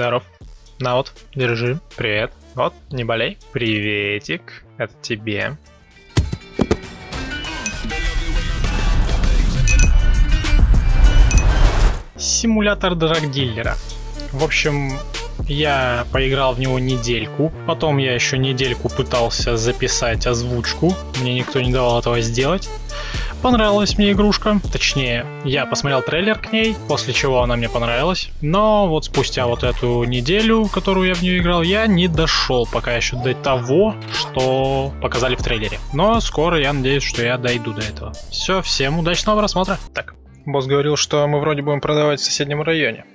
Здоров. На вот, держи. Привет. Вот, не болей. Приветик. Это тебе. Симулятор драгдиллера. В общем, я поиграл в него недельку, потом я еще недельку пытался записать озвучку, мне никто не давал этого сделать. Понравилась мне игрушка, точнее, я посмотрел трейлер к ней, после чего она мне понравилась, но вот спустя вот эту неделю, которую я в нее играл, я не дошел пока еще до того, что показали в трейлере. Но скоро я надеюсь, что я дойду до этого. Все, всем удачного просмотра. Так, босс говорил, что мы вроде будем продавать в соседнем районе.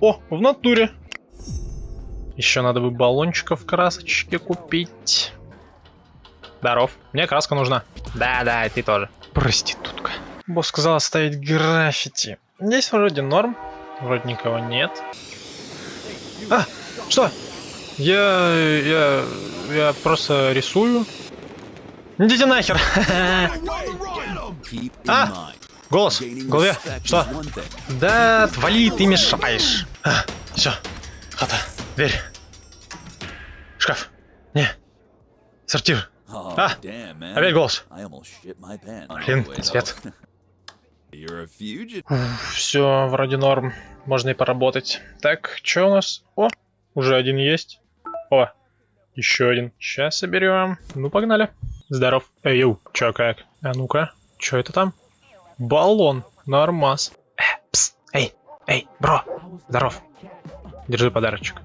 О, в натуре. Еще надо бы баллончиков красочки купить. Здоров. Мне краска нужна. Да-да, ты тоже. Проститутка. Босс сказал оставить граффити. Здесь вроде норм. Вроде никого нет. А, что? Я... я... я просто рисую. Идите нахер. А, голос голове. Что? Да, отвали, ты мешаешь. А, все, хата, дверь. Шкаф. Не. Сортир. А, опять голос. Блин, свет. Все, вроде норм. Можно и поработать. Так, что у нас? О, уже один есть. О, еще один. Сейчас соберем. Ну, погнали. Здоров. Эй, ю, чё как? А ну-ка, что это там? Баллон. Нормас. Э, пс, эй, эй, бро. Здоров. Держи подарочек.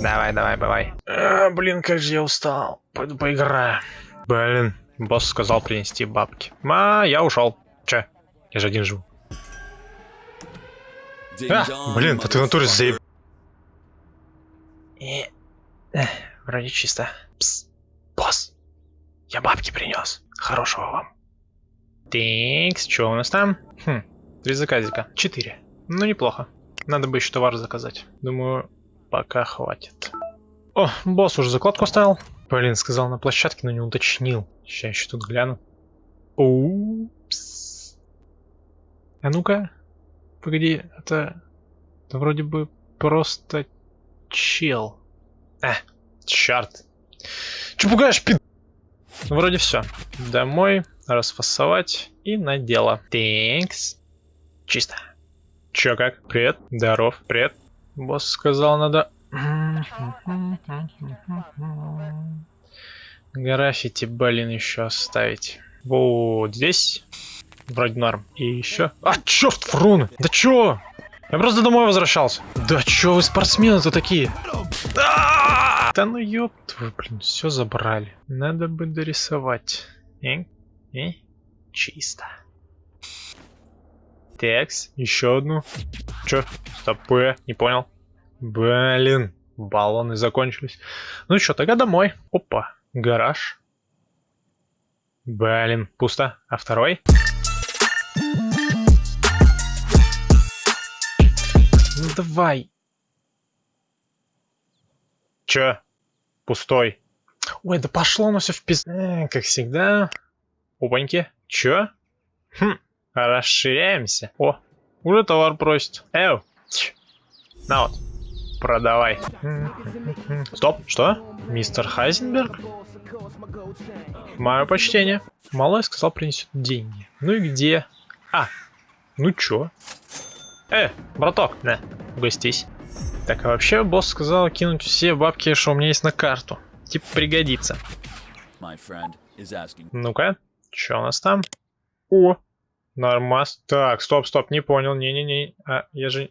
Давай, давай, давай. А, блин, как же я устал. Пойду поиграю. Блин, босс сказал принести бабки. А, я ушел. Че? Я же один живу. А, блин, а ты в натуре заеб... И... Эх, вроде чисто. Пс, босс, я бабки принес. Хорошего вам. Тинкс, что у нас там? Хм, три заказика. Четыре. Ну, неплохо. Надо бы еще товар заказать. Думаю, пока хватит. О, босс уже закладку оставил. Блин, сказал на площадке, но не уточнил. Сейчас еще тут гляну. Упс. А ну-ка. Погоди, это... Это вроде бы просто чел. А, черт. Че пугаешь, пи... Вроде все. Домой, расфасовать и на дело. Тэнкс. Чисто. Чё как? Привет. Здоров. Привет. Босс сказал, надо... Граффити, блин, еще оставить. Вот здесь. Вроде норм. И еще... А, черт, фрун! Да чё? Я просто домой возвращался. Да чё вы спортсмены-то такие? А! Да ну ёб твою, блин, все забрали. Надо бы дорисовать. Э? Э? Чисто. Текс, еще одну. Чё? Стоп, не понял. Блин, баллоны закончились. Ну что, тогда домой. Опа, гараж. Блин, пусто. А второй? Ну давай. Чё? Пустой. Ой, да пошло оно все в пиз... Э, как всегда. Опаньки. Чё? Хм, расширяемся. О, уже товар просит. Эу. На вот продавай. Стоп, что? Мистер Хайзенберг? Мое почтение. Малой сказал принесет деньги. Ну и где? А, ну чё? Э, браток, на, угостись. Так, а вообще босс сказал кинуть все бабки, что у меня есть на карту. Типа пригодится. Ну-ка, что у нас там? О, нормас. Так, стоп, стоп, не понял, не-не-не. А, я же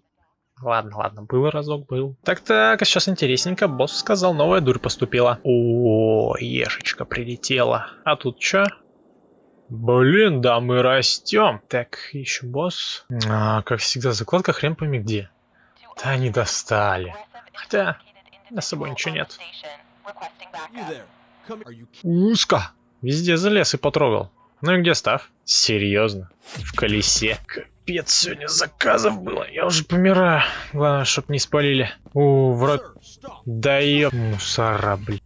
Ладно, ладно, был разок, был. Так-так, а сейчас интересненько. Босс сказал, новая дурь поступила. О, ешечка прилетела. А тут что? Блин, да мы растем. Так, еще босс. А, как всегда, закладка хрен пойми где. Да они достали. Хотя, на собой ничего нет. Узко. Везде залез и потрогал. Ну и где став? Серьезно? В колесе? Капец, сегодня заказов было. Я уже помираю. Главное, чтоб не спалили. У, вроде... Да ёп, мусора, блин.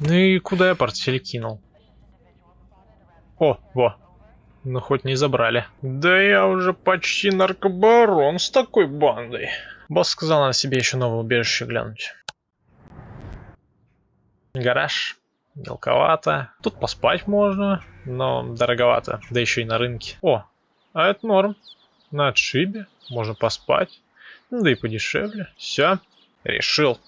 Ну и куда я портфель кинул? О, во. Ну, хоть не забрали. Да я уже почти наркобарон с такой бандой. Босс сказал, надо себе еще новое убежище глянуть. Гараж. Мелковато. Тут поспать можно, но дороговато. Да еще и на рынке. О, а это норм. На отшибе. Можно поспать. Ну да и подешевле. Все. Решил.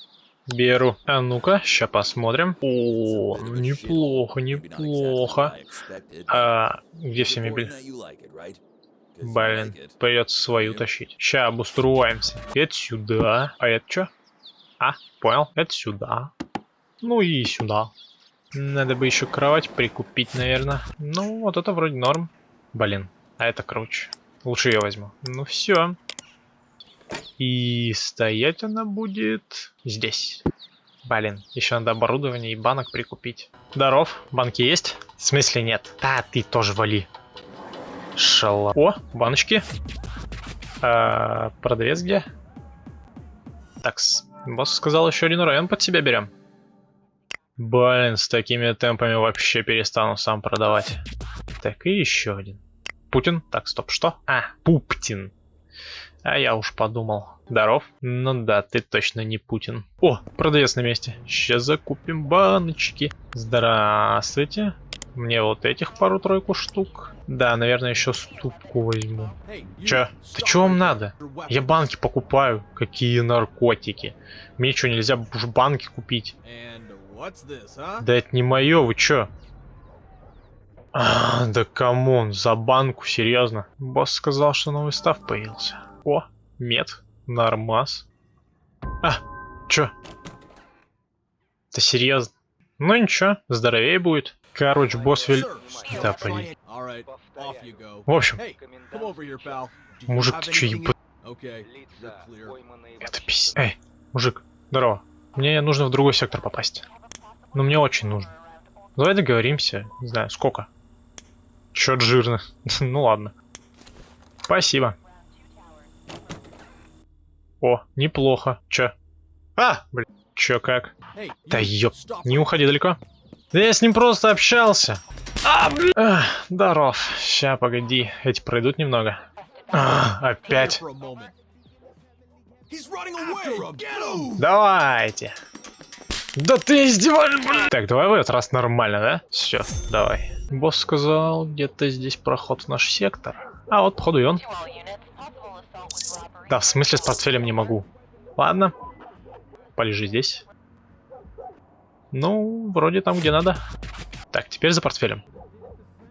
Беру. А ну-ка, сейчас посмотрим. О, неплохо, неплохо. А, где вся мебель? Блин, придется свою тащить. Сейчас обустроимся. Это сюда. А это что? А, понял. Это сюда. Ну и сюда. Надо бы еще кровать прикупить, наверное. Ну, вот это вроде норм. Блин, а это круче. Лучше ее возьму. Ну все. И стоять она будет здесь. Блин, еще надо оборудование и банок прикупить. Здоров, банки есть? В смысле нет? Да, ты тоже вали. Шала. О, баночки. А, продавец где? Такс. Босс сказал, еще один район под себя берем. Блин, с такими темпами вообще перестану сам продавать. Так, и еще один. Путин? Так, стоп, что? А, Пуптин. А я уж подумал. Здоров? Ну да, ты точно не Путин. О, продавец на месте. Сейчас закупим баночки. Здравствуйте. Мне вот этих пару-тройку штук. Да, наверное, еще ступку возьму. Че? Да что вам надо? Я банки покупаю. Какие наркотики? Мне что, нельзя уж банки купить? Да это не мое, вы чё? А, да come on, за банку, серьезно. Босс сказал, что новый stuff появился. О, мед, нормас. А, чё? Да серьезно? Ну ничего, здоровее будет. Короче, босс вель... Да, блин. В общем, мужик, ты чё еб... Это пись... Эй, мужик, здорово. Мне нужно в другой сектор попасть. Ну, мне очень нужно. Давай договоримся. Не знаю, сколько. Чё жирно. ну ладно. Спасибо. О, неплохо. Чё? А, блин. Чё как? Да ёп, не уходи далеко. Да я с ним просто общался. А, блин. А, здоров. Ща, погоди. Эти пройдут немного. А, опять. Давайте. Да ты издеваешься, блин! Так, давай в этот раз нормально, да? Все, давай. Босс сказал, где-то здесь проход в наш сектор. А, вот, походу, и он. Да, в смысле с портфелем не могу. Ладно. Полежи здесь. Ну, вроде там, где надо. Так, теперь за портфелем.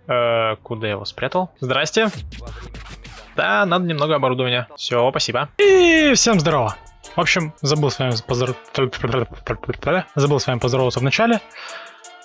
Э, куда я его спрятал? Здрасте. Да, надо немного оборудования. Все, спасибо. И всем здорово. В общем, забыл с вами поздоров... забыл с вами поздороваться в начале.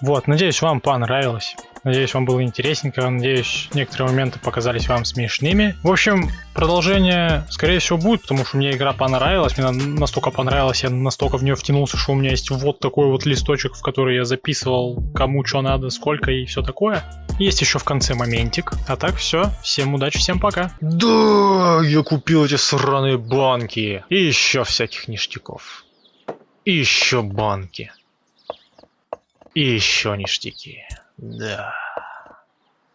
Вот, надеюсь, вам понравилось. Надеюсь, вам было интересненько. Надеюсь, некоторые моменты показались вам смешными. В общем, продолжение, скорее всего, будет, потому что мне игра понравилась. Мне настолько понравилось, я настолько в нее втянулся, что у меня есть вот такой вот листочек, в который я записывал, кому что надо, сколько и все такое. Есть еще в конце моментик. А так все. Всем удачи, всем пока. Да, я купил эти сраные банки. И еще всяких ништяков. И еще банки. И еще ништяки. Да.